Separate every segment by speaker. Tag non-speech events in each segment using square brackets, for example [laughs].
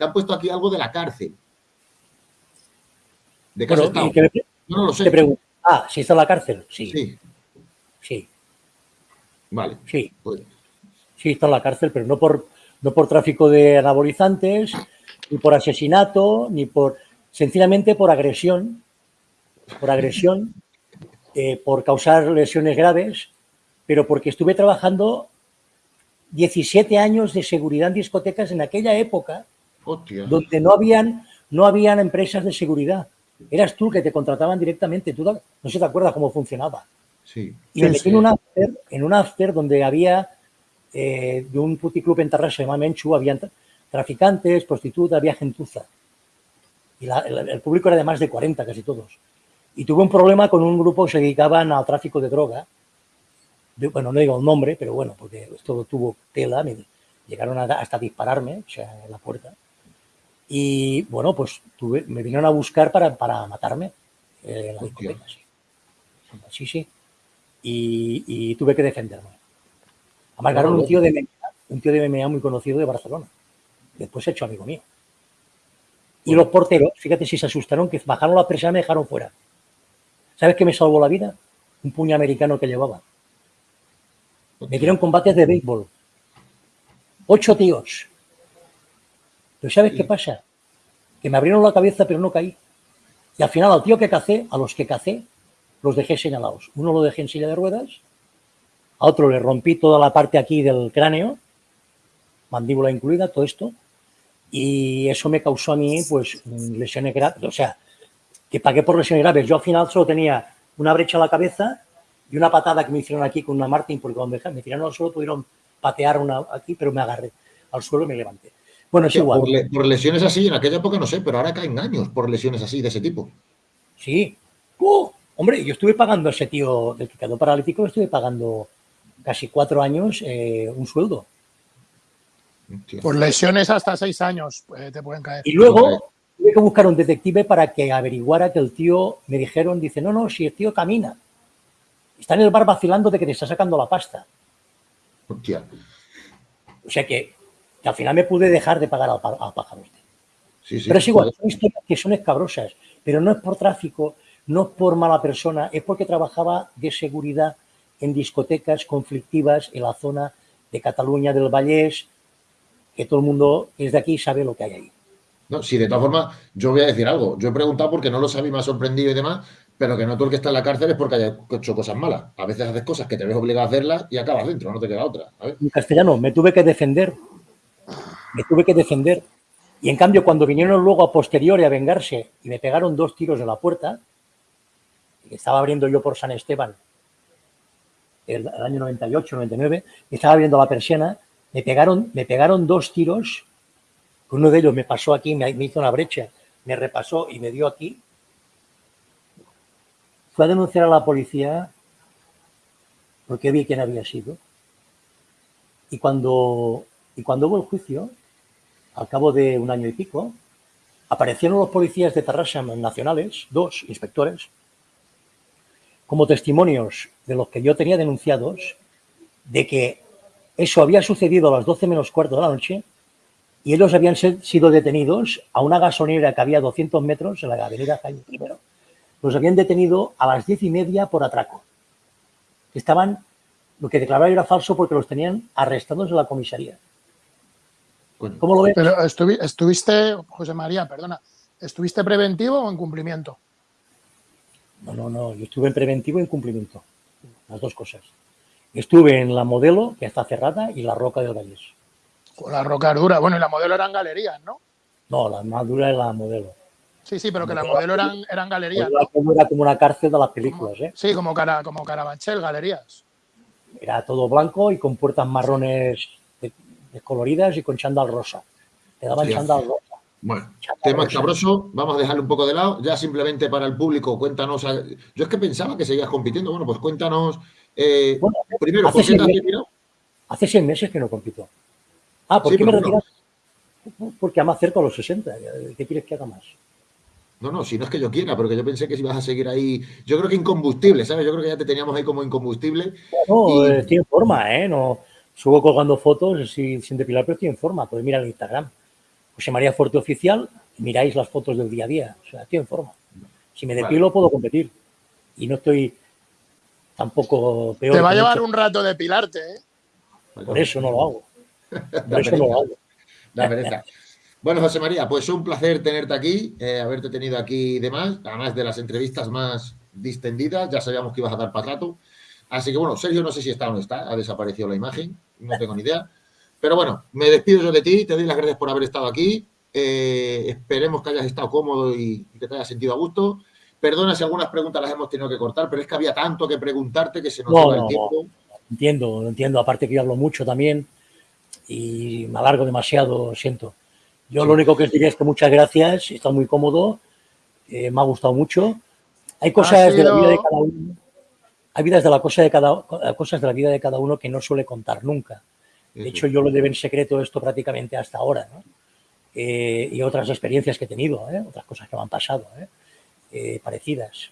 Speaker 1: que han puesto aquí algo de la cárcel.
Speaker 2: ¿De qué bueno, me, no, lo sé. Te ah, ¿si está en la cárcel? Sí. Sí. Sí.
Speaker 1: Vale.
Speaker 2: Sí. Pues. Sí, está en la cárcel, pero no por, no por tráfico de anabolizantes, ni por asesinato, ni por... Sencillamente por agresión. Por agresión, [laughs] eh, por causar lesiones graves, pero porque estuve trabajando 17 años de seguridad en discotecas en aquella época, donde no habían, no habían empresas de seguridad. Eras tú que te contrataban directamente. Tú no sé si te acuerdas cómo funcionaba.
Speaker 1: Sí.
Speaker 2: Y me metí en un after, en un after donde había eh, de un puticlub en Tarrasa, se llama Menchu, había traficantes, prostitutas, había gentuza. Y el, público era de más de 40, casi todos. Y tuve un problema con un grupo que se dedicaban al tráfico de droga. bueno, no digo el nombre, pero bueno, porque esto tuvo tela, me llegaron hasta dispararme, o sea, en la puerta. Y bueno, pues tuve, me vinieron a buscar para, para matarme eh, en la discoteca, sí. Sí. Y, tuve que defenderme. Además, un tío de MMA, un tío de MMA muy conocido de Barcelona. Después hecho amigo mío. Y los porteros, fíjate si se asustaron, que bajaron la presa y me dejaron fuera. ¿Sabes qué me salvó la vida? Un puño americano que llevaba. Me dieron combates de béisbol. Ocho tíos. Pero ¿sabes qué pasa? Que me abrieron la cabeza pero no caí. Y al final al tío que cacé, a los que cacé, los dejé señalados. Uno lo dejé en silla de ruedas, a otro le rompí toda la parte aquí del cráneo, mandíbula incluida, todo esto, y eso me causó a mí pues lesiones graves, o sea, que pagué por lesiones graves. Yo al final solo tenía una brecha en la cabeza y una patada que me hicieron aquí con una Martin, porque cuando me tiraron al suelo pudieron patear una aquí, pero me agarré al suelo y me levanté. Bueno, es igual.
Speaker 1: Por, lesiones así, en aquella época no sé, pero ahora caen años por lesiones así, de ese tipo.
Speaker 2: Sí. ¡Uh! Hombre, yo estuve pagando a ese tío del que quedó paralítico, estuve pagando casi cuatro años eh, un sueldo.
Speaker 3: Por lesiones hasta seis años eh, te pueden caer.
Speaker 2: Y luego tuve que buscar un detective para que averiguara que el tío, me dijeron, dice, no, no, si el tío camina, está en el bar vacilando de que te está sacando la pasta.
Speaker 1: Hostia.
Speaker 2: O sea que, al final me pude dejar de pagar al, pájaro. Sí, sí, pero es igual, son historias que son escabrosas, pero no es por tráfico, no por mala persona, es porque trabajaba de seguridad en discotecas conflictivas en la zona de Cataluña del Vallés, que todo el mundo que es de aquí sabe lo que hay ahí.
Speaker 1: No, sí, de todas formas, yo voy a decir algo. Yo he preguntado porque no lo sabía, me ha sorprendido y demás, pero que no todo el que está en la cárcel es porque haya hecho cosas malas. A veces haces cosas que te ves obligado a hacerlas y acabas dentro, no te queda otra.
Speaker 2: En castellano, me tuve que defender. Me tuve que defender. Y en cambio, cuando vinieron luego a posteriori a vengarse y me pegaron dos tiros en la puerta, estaba abriendo yo por San Esteban, el, año 98, 99, estaba abriendo la persiana, me pegaron, me pegaron dos tiros, uno de ellos me pasó aquí, me, hizo una brecha, me repasó y me dio aquí. Fue a denunciar a la policía porque vi quién había sido. Y cuando, y cuando hubo el juicio, al cabo de un año y pico, aparecieron los policías de Tarrasa nacionales, dos inspectores, como testimonios de los que yo tenía denunciados de que eso había sucedido a las 12 menos cuarto de la noche y ellos habían sido detenidos a una gasolinera que había a 200 metros en la avenida Jaime I. Los habían detenido a las 10 y media por atraco. Estaban, lo que declararon era falso porque los tenían arrestados en la comisaría.
Speaker 3: ¿Cómo lo ves? Pero estuviste, José María, perdona, ¿estuviste preventivo o en cumplimiento?
Speaker 2: No, no, no. Yo estuve en preventivo y en cumplimiento. Las dos cosas. Estuve en la modelo, que está cerrada, y la roca del Vallés.
Speaker 3: Con la roca dura. Bueno, y la modelo eran galerías, ¿no?
Speaker 2: No, la más dura es la modelo.
Speaker 3: Sí, sí, pero que la modelo eran, eran galerías.
Speaker 2: Era como una cárcel de las películas, ¿eh?
Speaker 3: Sí, como, cara, como Carabanchel, galerías.
Speaker 2: Era todo blanco y con puertas marrones descoloridas y con chandal rosa. Te daban chandal rosa.
Speaker 1: Bueno, tema escabroso, vamos a dejarlo un poco de lado. Ya simplemente para el público, cuéntanos. Yo es que pensaba que seguías compitiendo. Bueno, pues cuéntanos. Eh, primero,
Speaker 2: hace ¿por qué te Hace seis meses que no compito. Ah, ¿por qué me retiras? Porque más cerca a los 60. ¿Qué quieres que haga más?
Speaker 1: No, no, si no es que yo quiera, porque yo pensé que si ibas a seguir ahí. Yo creo que incombustible, ¿sabes? Yo creo que ya te teníamos ahí como incombustible.
Speaker 2: No, estoy en forma, ¿eh? No, subo colgando fotos sin, sin depilar, pero estoy en forma. Puedes mirar el Instagram. José María Fuerte Oficial, miráis las fotos del día a día. O sea, estoy en forma. Si me depilo, puedo competir. Y no estoy tampoco
Speaker 3: peor. Te va a llevar un rato depilarte, ¿eh?
Speaker 2: Por eso no lo hago. [laughs] Por eso no lo hago.
Speaker 1: La pereza. Bueno, José María, pues un placer tenerte aquí, eh, haberte tenido aquí y demás, además de las entrevistas más distendidas, ya sabíamos que ibas a dar para rato. Así que bueno, Sergio no sé si está o no está, ha desaparecido la imagen, no tengo ni idea. Pero bueno, me despido yo de ti, te doy las gracias por haber estado aquí. Eh, esperemos que hayas estado cómodo y, que te hayas sentido a gusto. Perdona si algunas preguntas las hemos tenido que cortar, pero es que había tanto que preguntarte que se nos no, el tiempo.
Speaker 2: Entiendo, entiendo. Aparte que yo hablo mucho también y me alargo demasiado, siento. Yo lo único que os diría es que muchas gracias, está muy cómodo, eh, me ha gustado mucho. Hay cosas de la vida de cada uno, hay vidas de la cosa de cada, cosas de la vida de cada uno que no suele contar nunca. De hecho, yo lo debo en secreto esto prácticamente hasta ahora, ¿no? Eh, y otras experiencias que he tenido, ¿eh? otras cosas que me han pasado, parecidas,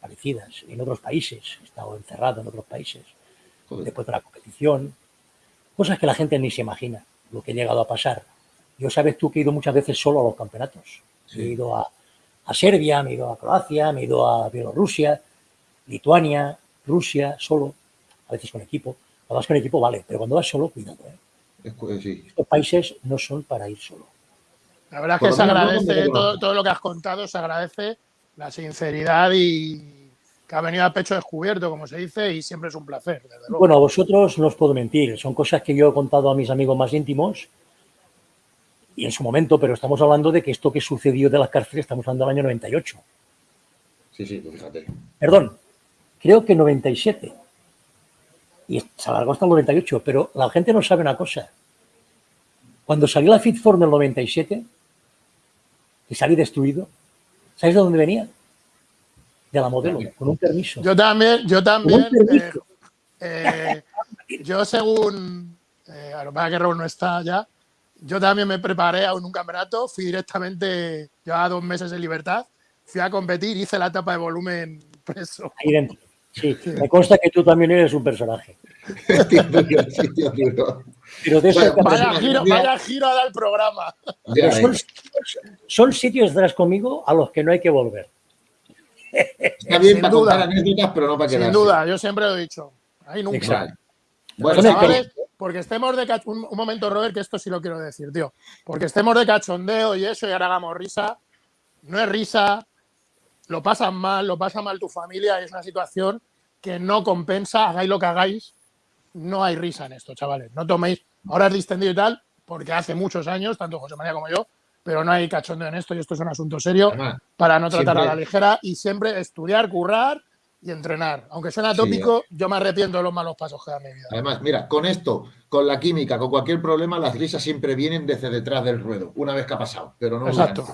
Speaker 2: parecidas en otros países. He estado encerrado en otros países después de la competición, cosas que la gente ni se imagina, lo que he llegado a pasar. Yo sabes tú que he ido muchas veces solo a los campeonatos. He ido a, Serbia, me he ido a Croacia, me he ido a Bielorrusia, Lituania, Rusia, solo, a veces con equipo. Cuando vas con equipo vale, pero cuando vas solo, cuidado. ¿eh? Estos países no son para ir solo.
Speaker 3: La verdad es que se agradece todo, lo que has contado, se agradece la sinceridad y que ha venido a pecho descubierto, como se dice, y siempre es un placer.
Speaker 2: Bueno, a vosotros no os puedo mentir, son cosas que yo he contado a mis amigos más íntimos y en su momento, pero estamos hablando de que esto que sucedió de las cárceles, estamos hablando del año 98.
Speaker 1: Sí, sí, pues fíjate.
Speaker 2: Perdón, creo que 97. Y se alargó hasta el 98, pero la gente no sabe una cosa. Cuando salió la Fitform del 97, y salí destruido, ¿sabes de dónde venía? De la modelo, con un permiso.
Speaker 3: Yo también, yo también. Eh, eh, yo según, eh, a lo mejor que Raúl no está ya, yo también me preparé a un campeonato, fui directamente, llevaba dos meses en libertad, fui a competir, hice la etapa de volumen preso.
Speaker 2: Ahí dentro. Sí, [laughs] me consta que tú también eres un personaje.
Speaker 3: Pero vaya, giro, vaya giro a dar el programa.
Speaker 2: Son, sitios de conmigo a los que no hay que volver.
Speaker 1: Está bien para duda, anécdotas, pero no para
Speaker 3: Sin duda, yo siempre lo he dicho. Ahí nunca. Bueno, chavales, porque estemos de cachondeo, un, momento, Robert, que esto sí lo quiero decir, tío. Porque estemos de cachondeo y eso y ahora hagamos risa. No es risa, lo pasan mal, lo pasa mal tu familia, es una situación que no compensa, hagáis lo que hagáis, no hay risa en esto, chavales. No toméis, ahora es distendido y tal, porque hace muchos años, tanto José María como yo, pero no hay cachondeo en esto y esto es un asunto serio para no tratar a la ligera y siempre estudiar, currar y entrenar. Aunque suena tópico, yo me arrepiento de los malos pasos que da mi vida.
Speaker 1: Además, mira, con esto, con la química, con cualquier problema, las risas siempre vienen desde detrás del ruedo, una vez que ha pasado, pero no
Speaker 3: Exacto.